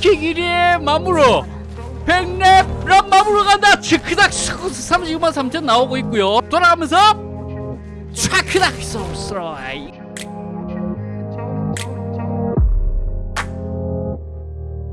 랭킹 1위의 마무로. 백랩 런 마무로 간다. 츠크닥 39만 3천 나오고 있고요. 돌아가면서 촤크닥 소스라이.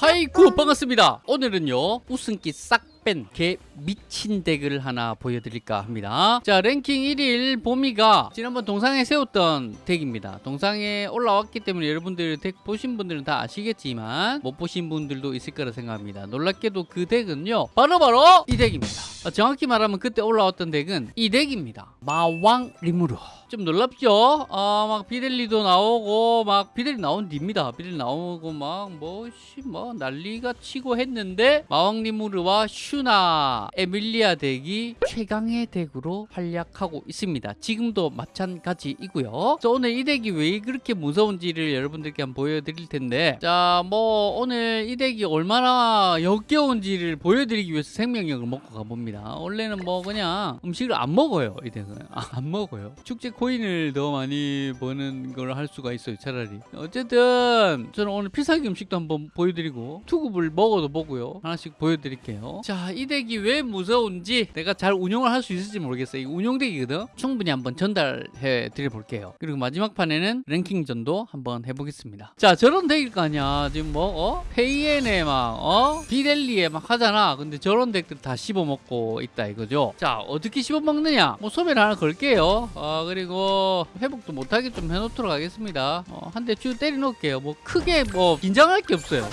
하이쿠 반갑습니다. 오늘은요 우승기 싹 뺀 개 미친 덱을 하나 보여드릴까 합니다. 자 랭킹 1일 보미가 지난번 동상에 세웠던 덱입니다. 동상에 올라왔기 때문에 여러분들 덱 보신 분들은 다 아시겠지만 못 보신 분들도 있을 거라 생각합니다. 놀랍게도 그 덱은요 바로바로 이 덱입니다. 어, 정확히 말하면 그때 올라왔던 덱은 이 덱입니다 마왕 리무르 좀 놀랍죠? 아, 막 비델리도 나오고 막 비델리 나온 뒤입니다. 비델리 나오고 막 뭐씨 뭐 난리가 치고 했는데 마왕 리무르와 슈나 에밀리아 덱이 최강의 덱으로 활약하고 있습니다. 지금도 마찬가지이고요. 자, 오늘 이 덱이 왜 그렇게 무서운지를 여러분들께 한번 보여드릴 텐데 자 뭐 오늘 이 덱이 얼마나 역겨운지를 보여드리기 위해서 생명력을 먹고 가봅니다. 원래는 뭐 그냥 음식을 안 먹어요. 이 덱은 아, 안 먹어요. 축제 코인을 더 많이 버는 걸 할 수가 있어요. 차라리 어쨌든 저는 오늘 필살기 음식도 한번 보여드리고 투급을 먹어도 보고요. 하나씩 보여드릴게요. 자, 이 덱이 왜 무서운지 내가 잘 운영을 할 수 있을지 모르겠어요. 이 운영덱이거든. 충분히 한번 전달해 드려 볼게요. 그리고 마지막 판에는 랭킹전도 한번 해보겠습니다. 자, 저런 덱일 거 아니야. 지금 뭐 어? 페이엔에 막 어? 비델리에 막 하잖아. 근데 저런 덱들 다 씹어먹고 있다 이거죠. 자, 어떻게 씹어먹느냐? 뭐 소매를 하나 걸게요. 아, 그리고 회복도 못하게 좀 해놓도록 하겠습니다. 어, 한대 쭉 때려 놓을게요. 뭐 크게 뭐 긴장할 게 없어요.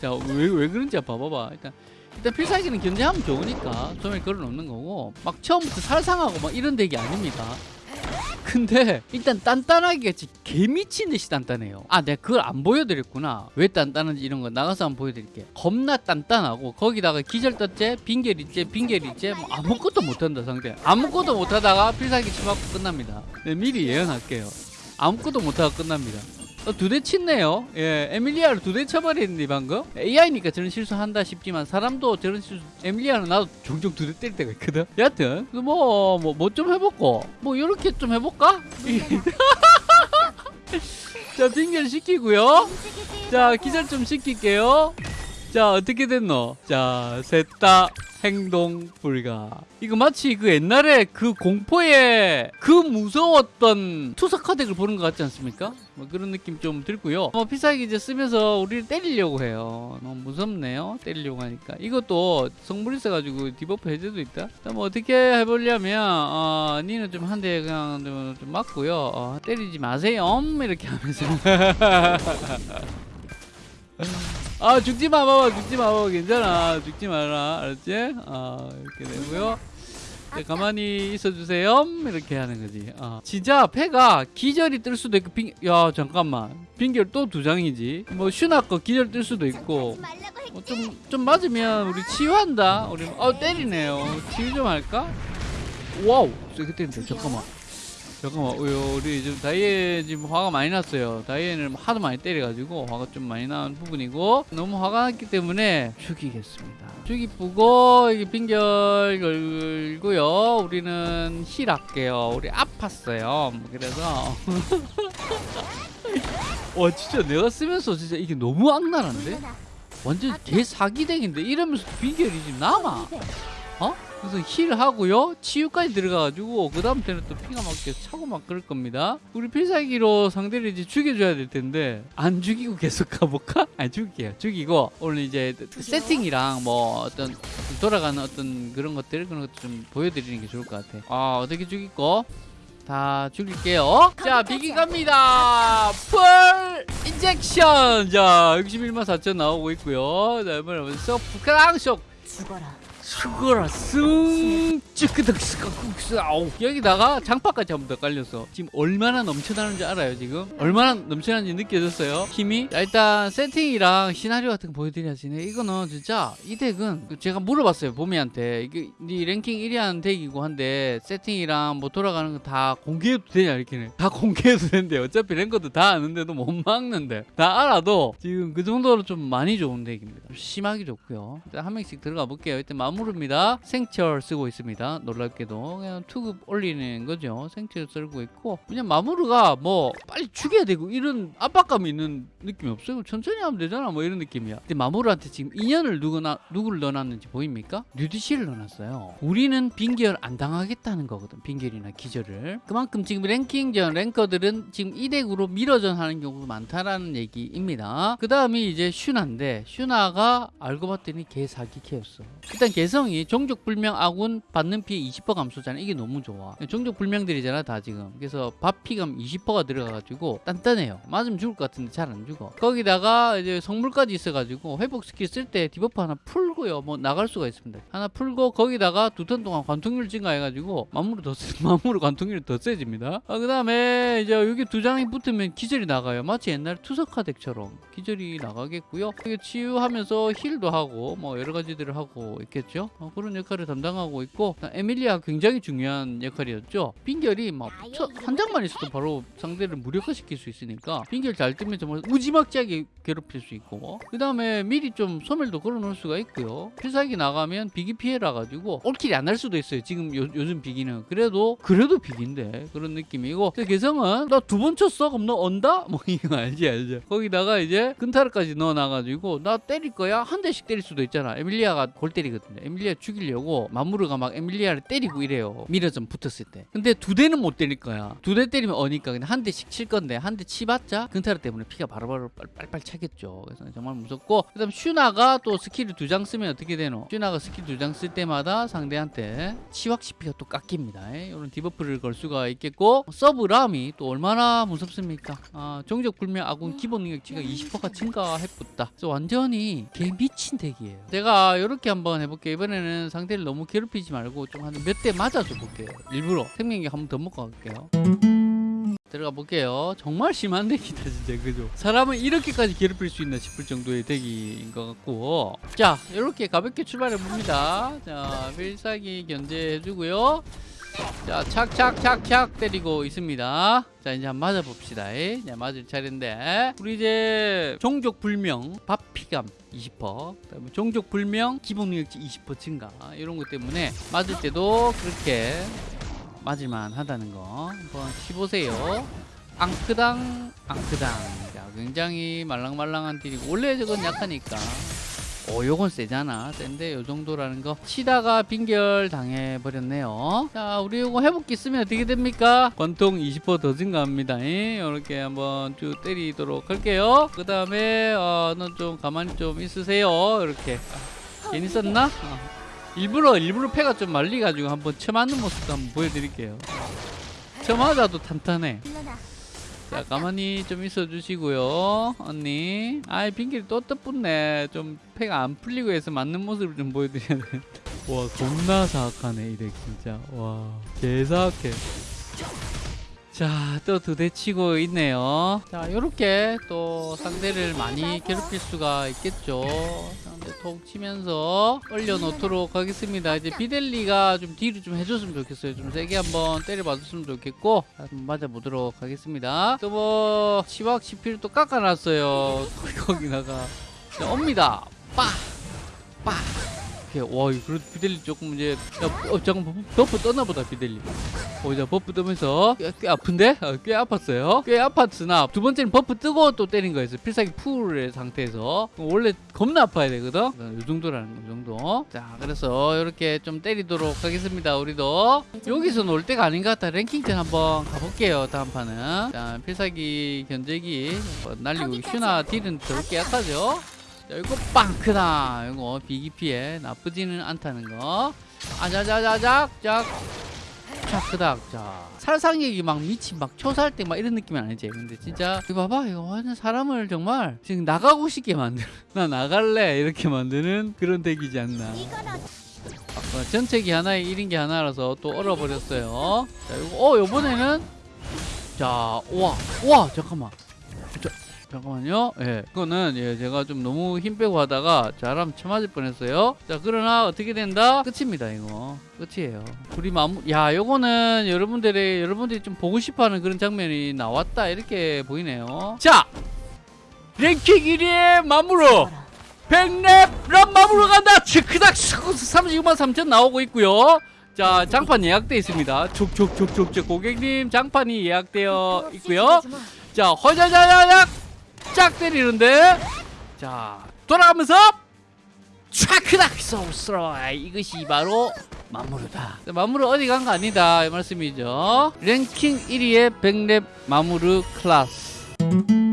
자, 왜, 왜 그런지 봐봐봐. 일단, 일단 필살기는 견제하면 좋으니까 소매 걸어 놓는 거고, 막 처음부터 살상하고 막 이런 덱이 아닙니다. 근데 일단 단단하게 개 미친 듯이 단단해요. 아, 내가 그걸 안 보여드렸구나. 왜 단단한지 이런 거 나가서 한번 보여드릴게. 겁나 단단하고 거기다가 기절 떴제, 빙결 있제, 빙결 있제, 뭐 아무것도 못한다 상대. 아무것도 못하다가 필살기 치맞고 끝납니다. 네, 미리 예언할게요. 아무것도 못하고 끝납니다. 어, 두대 치네요. 예, 에밀리아를 두 대 쳐버리는데 방금 AI니까 저런 실수한다 싶지만 사람도 저런 실수 에밀리아는 나도 종종 두 대 때릴 때가 있거든. 여하튼 뭐뭐 뭐좀 해볼고 뭐 이렇게 좀 해볼까? 자 빙결 시키고요. 자 기절 좀 시킬게요. 자 어떻게 됐노? 자 셋 다 행동 불가. 이거 마치 그 옛날에 그 공포에 그 무서웠던 카드를 보는 것 같지 않습니까? 뭐 그런 느낌 좀 들고요. 뭐 필살기 이제 쓰면서 우리를 때리려고 해요. 너무 무섭네요. 때리려고 하니까. 이것도 성물 있어가지고 debuff 해제도 있다. 뭐 어떻게 해보려면 어, 니는 좀 한 대 그냥 좀, 좀 맞고요. 어, 때리지 마세요. 이렇게 하면서. 아 죽지 마 봐봐 죽지 마 봐봐 괜찮아. 죽지 마라. 알았지? 아 이렇게 되고요. 네, 가만히 있어주세요. 이렇게 하는 거지. 어. 진짜 패가 기절이 뜰 수도 있고 빙... 야 잠깐만. 빙결 또 두 장이지. 뭐 슈나 거 기절 뜰 수도 있고. 어, 좀, 좀 맞으면 우리 치유한다. 우리 어 때리네요. 치유 좀 할까? 와우. 세게 때린다 잠깐만 잠깐만 어, 우리 지금 다이에 지금 화가 많이 났어요. 다이에를 하도 많이 때려가지고 화가 좀 많이 난 부분이고 너무 화가 났기 때문에 죽이겠습니다. 죽이 뿌고 이게 빙결 걸고요. 우리는 힐 할게요. 우리 아팠어요. 그래서 와 진짜 내가 쓰면서 진짜 이게 너무 악랄한데? 완전 개 사기댕인데? 이러면서 빙결이 지금 남아. 어? 그래서 힐 하고요. 치유까지 들어가가지고 그 다음부터는 또 피가 막 계속 차고 막 그럴 겁니다. 우리 필살기로 상대를 이제 죽여줘야 될 텐데 안 죽이고 계속 가볼까? 아니 죽일게요. 죽이고 오늘 이제 세팅이랑 뭐 어떤 돌아가는 어떤 그런 것들 그런 것도 좀 보여드리는 게 좋을 것 같아. 아 어떻게 죽이고 다 죽일게요. 자 비기 갑니다. 풀 인젝션. 자 61만 4천 나오고 있고요. 자 이번에 서프 크랑쇼 죽어라. 죽어라 쓱 찌끄덕 쓱 아우. 여기다가 장파까지 한 번 더 깔렸어 지금 얼마나 넘쳐나는지 알아요 지금? 얼마나 넘쳐나는지 느껴졌어요? 힘이? 자, 일단 세팅이랑 시나리오 같은 거 보여드려야지 네, 이거는 진짜 이 덱은 제가 물어봤어요 보미한테. 이게 네 랭킹 1위 하는 덱이고 한데 세팅이랑 뭐 돌아가는 거 다 공개해도 되냐 이렇게 다 공개해도 된대 어차피 랭커도 다 아는데도 못 막는데. 다 알아도 지금 그 정도로 좀 많이 좋은 덱입니다. 좀 심하게 좋고요. 일단 한 명씩 들어가 볼게요. 일단 마우 마 무르입니다. 생철 쓰고 있습니다. 놀랍게도 그냥 투급 올리는 거죠. 생철 쓰고 있고 그냥 마무르가 뭐 빨리 죽여야 되고 이런 압박감이 있는 느낌이 없어요. 천천히 하면 되잖아. 뭐 이런 느낌이야. 근데 마무르한테 지금 인연을 누구나 누구를 넣어놨는지 보입니까? 뉴디시를 넣어놨어요. 우리는 빙결 안 당하겠다는 거거든. 빙결이나 기절을. 그만큼 지금 랭킹전 랭커들은 지금 이 덱으로 mirror전 하는 경우가 많다라는 얘기입니다. 그 다음이 이제 슈나인데 슈나가 알고 봤더니 개 사기 캐였어. 일단 개성이 종족 불명 아군 받는 피해 20% 감소잖아. 이게 너무 좋아. 종족 불명들이잖아 다 지금. 그래서 받피감 20%가 들어가가지고 단단해요. 맞으면 죽을 것 같은데 잘 안 죽어. 거기다가 이제 성물까지 있어가지고 회복 스킬 쓸 때 debuff 하나 풀고요. 뭐 나갈 수가 있습니다. 하나 풀고 거기다가 두 턴 동안 관통률 증가해가지고 마무르 더 세, 마무르 관통률이 더 세집니다. 아, 그 다음에 이제 여기 두 장이 붙으면 기절이 나가요. 마치 옛날 투석화 덱처럼 기절이 나가겠고요. 이게 치유하면서 힐도 하고 뭐 여러 가지들을 하고 있겠죠. 어, 그런 역할을 담당하고 있고 에밀리아 굉장히 중요한 역할이었죠. 빙결이 막 한 장만 있어도 바로 상대를 무력화시킬 수 있으니까 빙결 잘 뜨면 정말 무지막지하게 괴롭힐 수 있고 그 다음에 미리 좀 소멸도 걸어 놓을 수가 있고요. 필살기 나가면 비기 피해라 가지고 all kill이 안 날 수도 있어요. 지금 요, 요즘 비기는 그래도 그래도 비기인데 그런 느낌이고 그 개성은 나 두 번 쳤어 그럼 너 언다 뭐 이거 알지 알죠. 거기다가 이제 근타르까지 넣어놔가지고 나 때릴 거야 한 대씩 때릴 수도 있잖아. 에밀리아가 골 때리거든요. 에밀리아 죽이려고 마무르가 막 에밀리아를 때리고 이래요. mirror전 붙었을 때. 근데 두 대는 못 때릴 거야. 두 대 때리면 어니까 그냥 한 대씩 칠 건데 한 대 치봤자 근타르 때문에 피가 바로바로 빨빨 차겠죠. 그래서 정말 무섭고 그 다음 슈나가 또 스킬을 두 장 쓰면 어떻게 되노? 슈나가 스킬 두 장 쓸 때마다 상대한테 치확 치피가 또 깎입니다. 이런 debuff를 걸 수가 있겠고 서브람이 또 얼마나 무섭습니까? 아, 종족 불명 아군 기본 능력치가 20%가 증가해붙다. 그래서 완전히 개 미친 deck이에요. 제가 이렇게 한번 해볼게요. 이번에는 상대를 너무 괴롭히지 말고 좀 한 몇 대 맞아줘 볼게요. 일부러 생명력 한번 더 먹고 갈게요. 들어가 볼게요. 정말 심한 deck이다 진짜 그죠? 사람을 이렇게까지 괴롭힐 수 있나 싶을 정도의 deck인 것 같고 자 이렇게 가볍게 출발해 봅니다. 자 필살기 견제해 주고요. 자 착착착착 때리고 있습니다. 자 이제 한번 맞아봅시다. 이제 맞을 차례인데 우리 이제 종족 불명 밥피감 20% 그다음에 종족 불명 기본 능력치 20% 증가 이런 것 때문에 맞을 때도 그렇게 맞을만 하다는 거 한번 치보세요. 앙크당 앙크당. 자, 굉장히 말랑말랑한 딜이고 원래 저건 약하니까. 오 요건 세잖아. 센데 요 정도라는 거 치다가 빙결 당해버렸네요. 자 우리 요거 회복기 쓰면 어떻게 됩니까? 권통 20%더 증가합니다. 이렇게 한번 쭉 때리도록 할게요. 그 다음에 어, 너좀 가만히 좀 있으세요. 이렇게. 괜히 썼나? 어. 일부러 일부러 패가 좀 말리가지고 한번 쳐맞는 모습도 한번 보여드릴게요. 쳐맞아도 탄탄해. 자 가만히 좀 있어 주시고요 언니. 아이 빙길이 또 뜻붙네. 좀 패가 안 풀리고 해서 맞는 모습을 좀 보여드려야 되는데. 와 겁나 사악하네 이 덱 진짜. 와 개사악해 자, 또 두 대 치고 있네요. 자, 요렇게 또 상대를 많이 괴롭힐 수가 있겠죠. 상대 톡 치면서 올려놓도록 하겠습니다. 이제 비델리가 좀 deal을 좀 해줬으면 좋겠어요. 좀 세게 한번 때려봐줬으면 좋겠고, 자, 한번 맞아보도록 하겠습니다. 또 뭐, 치확 치피를 또 깎아놨어요. 거기다가. 자, 옵니다. 빠! 빠! 이렇게, 와, 그래도 비델리 조금 이제, 야, 어, 잠깐, buff 떴나보다, 비델리. 오, 자, buff 뜨면서 꽤, 꽤 아픈데? 어, 꽤 아팠어요. 꽤 아팠으나 두 번째는 buff 뜨고 또 때린 거였어요. 필살기 풀의 상태에서. 원래 겁나 아파야 되거든? 이 정도라는 거, 이 정도. 자, 그래서 이렇게 좀 때리도록 하겠습니다. 우리도. 여기서 놀 때가 아닌 것 같아. 랭킹전 한번 가볼게요. 다음 판은. 자, 필살기 견제기 한번 날리고 슈나 딜은 더럽게 약하죠? 자, 이거 빵 크다. 이거 비기 피해 나쁘지는 않다는 거. 아자자자작 작. 자, 그닥, 자. 살상력이 막 미친, 막 초살 때막 이런 느낌은 아니지. 근데 진짜, 이거 봐봐. 이거 완전 사람을 정말 지금 나가고 싶게 만드는, 나 나갈래. 이렇게 만드는 그런 덱이지 않나. 아, 전체기 하나에 1인기 하나라서 또 얼어버렸어요. 자, 이거, 어, 요번에는, 자, 와, 와, 잠깐만. 자, 잠깐만요. 예, 그거는 예, 제가 좀 너무 힘 빼고 하다가 잘하면 쳐맞을 뻔했어요. 자, 그러나 어떻게 된다? 끝입니다, 이거. 끝이에요. 둘이 마무, 야, 요거는 여러분들이 여러분들이 좀 보고 싶어하는 그런 장면이 나왔다 이렇게 보이네요. 자, 랭킹 1위의 마무로 백랩 람 마무로 간다 치크닥 39만 3천 나오고 있고요 자 장판 예약돼 있습니다 촉촉촉촉촉 고객님 장판이 예약되어 있고요 자 허자자자작 짝 때리는데. 자 돌아가면서 촥크닥 소스로. 이것이 바로 마무르다. 마무르 어디 간 거 아니다. 이 말씀이죠. 랭킹 1위의 백랩 마무르 클래스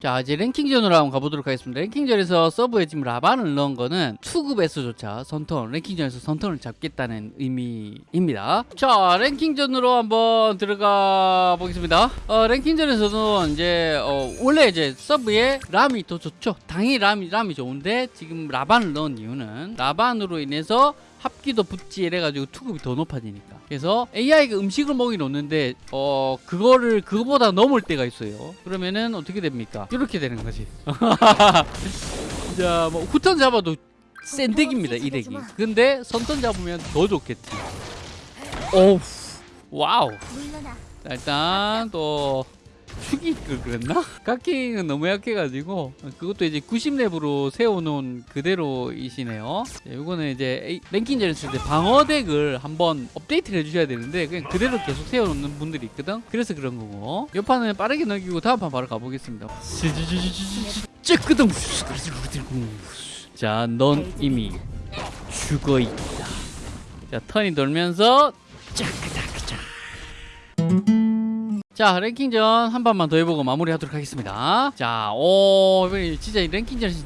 자 이제 랭킹전으로 한번 가보도록 하겠습니다. 랭킹전에서 서브에 지금 라반을 넣은 거는 투급에서조차 선턴 랭킹전에서 선턴을 잡겠다는 의미입니다. 자 랭킹전으로 한번 들어가 보겠습니다. 어, 랭킹전에서는 이제 어, 원래 이제 서브에 람이 더 좋죠? 당연히 람이 람이 좋은데 지금 라반을 넣은 이유는 라반으로 인해서 합기도 붙지 이래가지고 투급이 더 높아지니까. 그래서 AI가 음식을 먹이 놓는데 어 그거를 그거보다 넘을 때가 있어요. 그러면은 어떻게 됩니까? 이렇게 되는 거지. 자뭐 후턴 잡아도 센 deck입니다 이 deck이. 근데 선턴 잡으면 더 좋겠지. 오우. wow. 자, 일단 또 축이 그- 그랬나? 가킹은 너무 약해가지고 그것도 이제 90렙으로 세워놓은 그대로이시네요. 자, 이거는 이제 A- 랭킹전을 쓸때 방어덱을 한번 업데이트를 해주셔야 되는데 그냥 그대로 계속 세워놓는 분들이 있거든? 그래서 그런 거고. 이 판은 빠르게 넘기고 다음 판 바로 가보겠습니다. 찌끄덩 자넌 이미 죽어있다. 자 턴이 돌면서 짜크다크자 자 랭킹전 한 판만 더 해보고 마무리하도록 하겠습니다. 자오 진짜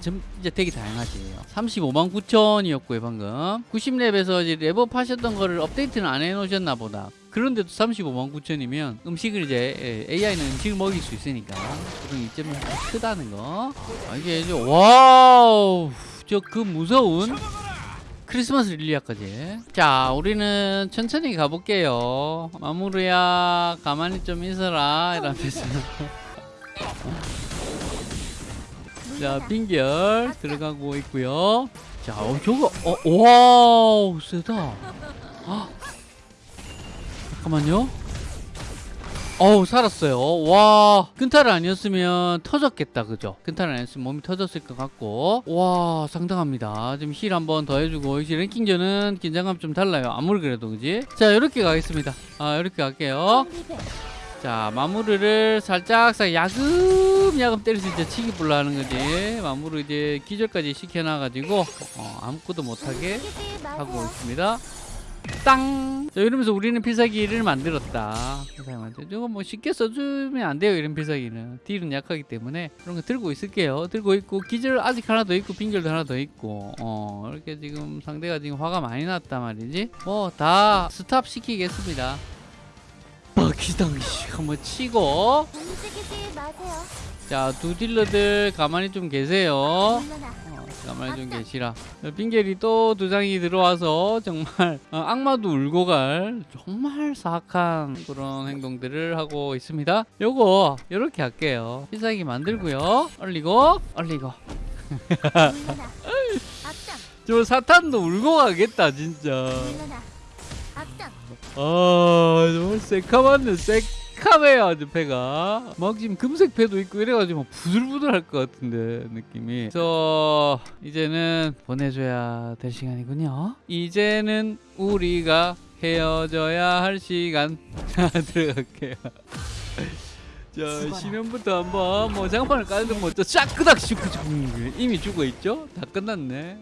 좀 진짜 되게 다양하지. 35만 9천이었고요 방금. 90렙에서 이제 랩업 하셨던 거를 업데이트는 안 해놓으셨나 보다. 그런데도 35만 9천이면 음식을 이제 AI는 음식을 먹일 수 있으니까 그런 이점이 크다는 거. 아, 이게 이제 wow 저 그 무서운 크리스마스 릴리아까지. 자 우리는 천천히 가볼게요. 마무르야 가만히 좀 있어라 이러면서 자 빙결 들어가고 있고요. 자 어, 저거 어, wow 세다. 아, 잠깐만요 어우 살았어요. 와 근탈 아니었으면 터졌겠다 그죠? 근탈 아니었으면 몸이 터졌을 것 같고. 와 상당합니다. 지금 heal 한번 더 해주고 역시 랭킹전은 긴장감 좀 달라요. 아무리 그래도 그지? 자 이렇게 가겠습니다. 아 이렇게 갈게요. 자 마무르를 살짝 살 야금야금 때릴 수 있게 치기 불라 하는 거지. 마무르 이제 기절까지 시켜놔가지고 어, 아무것도 못하게 하고 있습니다 땅! 자, 이러면서 우리는 필살기를 만들었다. 필살기 만들. 이거 뭐 쉽게 써주면 안 돼요. 이런 필살기는. 딜은 약하기 때문에 그런 거 들고 있을게요. 들고 있고 기절 아직 하나 더 있고 빙결도 하나 더 있고 어 이렇게 지금 상대가 지금 화가 많이 났단 말이지. 뭐 다 스탑 시키겠습니다. 바퀴당 씨 한번 치고 움직이지 마세요. 자두 딜러들 가만히 좀 계세요. 가만히 좀 계시라. 빙결이 또두 장이 들어와서 정말 어, 악마도 울고 갈 정말 사악한 그런 행동들을 하고 있습니다. 요거 이렇게 할게요. 필살기 만들고요. 얼리고 얼리고. 저 사탄도 울고 가겠다 진짜. 아 정말 새카맣네 새카 매요 아주 배가. 막 지금 금색 배도 있고 이래가지고 막 부들부들할 것 같은데 느낌이. 그래서 이제는 보내줘야 될 시간이군요. 이제는 우리가 헤어져야 할 시간. 자 들어갈게요. 자 시면부터 한번 뭐 장판을 까는 뭐또 쫙끄닥 슈크 이미 죽어 있죠? 다 끝났네.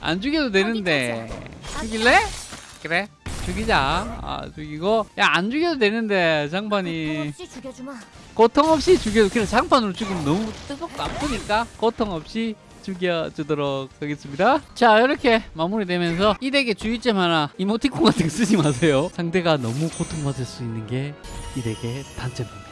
안 죽여도 되는데. 죽일래? 그래 죽이자. 아 죽이고. 야 안 죽여도 되는데 장판이. 고통 없이 죽여도 그냥 장판으로 죽으면 너무 뜨겁고 아프니까 고통 없이 죽여주도록 하겠습니다. 자 이렇게 마무리되면서 이 덱의 주의점 하나 이모티콘 같은 거 쓰지 마세요. 상대가 너무 고통받을 수 있는 게 이 덱의 단점입니다